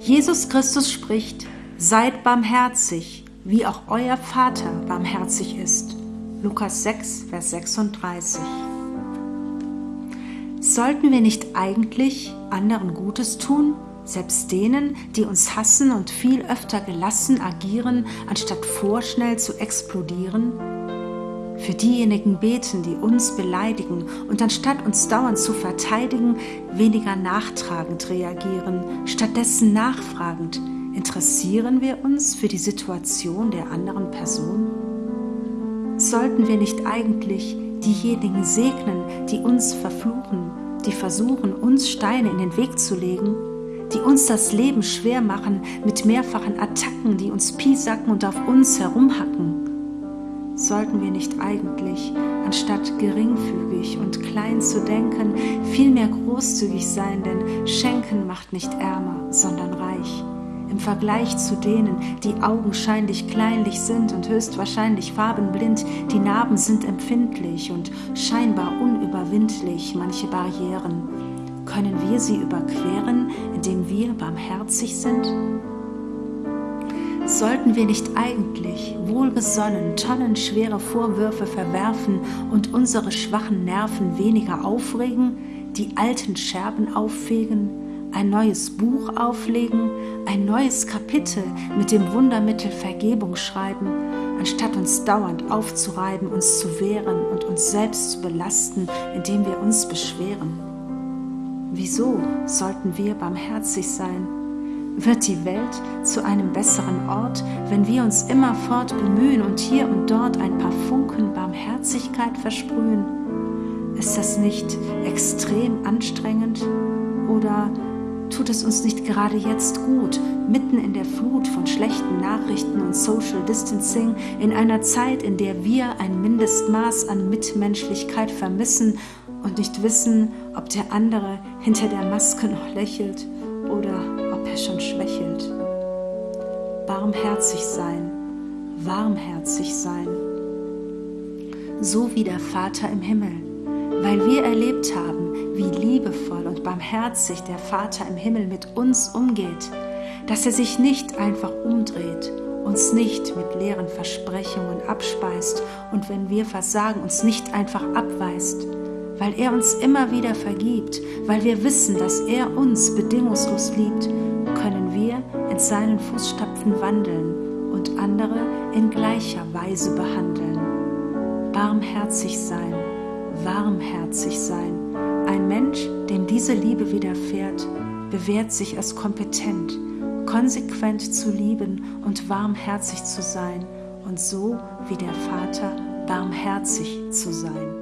Jesus Christus spricht, seid barmherzig, wie auch euer Vater barmherzig ist. Lukas 6, Vers 36. Sollten wir nicht eigentlich anderen Gutes tun, selbst denen, die uns hassen und viel öfter gelassen agieren, anstatt vorschnell zu explodieren? Für diejenigen beten, die uns beleidigen und anstatt uns dauernd zu verteidigen, weniger nachtragend reagieren, stattdessen nachfragend, interessieren wir uns für die Situation der anderen Person? Sollten wir nicht eigentlich diejenigen segnen, die uns verfluchen, die versuchen, uns Steine in den Weg zu legen, die uns das Leben schwer machen mit mehrfachen Attacken, die uns piesacken und auf uns herumhacken? Sollten wir nicht eigentlich, anstatt geringfügig und klein zu denken, vielmehr großzügig sein, denn Schenken macht nicht ärmer, sondern reich. Im Vergleich zu denen, die augenscheinlich kleinlich sind und höchstwahrscheinlich farbenblind, die Narben sind empfindlich und scheinbar unüberwindlich, manche Barrieren. Können wir sie überqueren, indem wir barmherzig sind? Sollten wir nicht eigentlich wohlbesonnen tonnenschwere Vorwürfe verwerfen und unsere schwachen Nerven weniger aufregen, die alten Scherben auffegen, ein neues Buch auflegen, ein neues Kapitel mit dem Wundermittel Vergebung schreiben, anstatt uns dauernd aufzureiben, uns zu wehren und uns selbst zu belasten, indem wir uns beschweren? Wieso sollten wir barmherzig sein? Wird die Welt zu einem besseren Ort, wenn wir uns immerfort bemühen und hier und dort ein paar Funken Barmherzigkeit versprühen? Ist das nicht extrem anstrengend? Oder tut es uns nicht gerade jetzt gut, mitten in der Flut von schlechten Nachrichten und Social Distancing, in einer Zeit, in der wir ein Mindestmaß an Mitmenschlichkeit vermissen und nicht wissen, ob der andere hinter der Maske noch lächelt oder ob er schon schwächelt. Barmherzig sein, warmherzig sein, so wie der Vater im Himmel, weil wir erlebt haben, wie liebevoll und barmherzig der Vater im Himmel mit uns umgeht, dass er sich nicht einfach umdreht, uns nicht mit leeren Versprechungen abspeist und wenn wir versagen, uns nicht einfach abweist, weil er uns immer wieder vergibt, weil wir wissen, dass er uns bedingungslos liebt, können wir in seinen Fußstapfen wandeln und andere in gleicher Weise behandeln. Barmherzig sein, warmherzig sein. Ein Mensch, dem diese Liebe widerfährt, bewährt sich als kompetent, konsequent zu lieben und warmherzig zu sein und so wie der Vater barmherzig zu sein.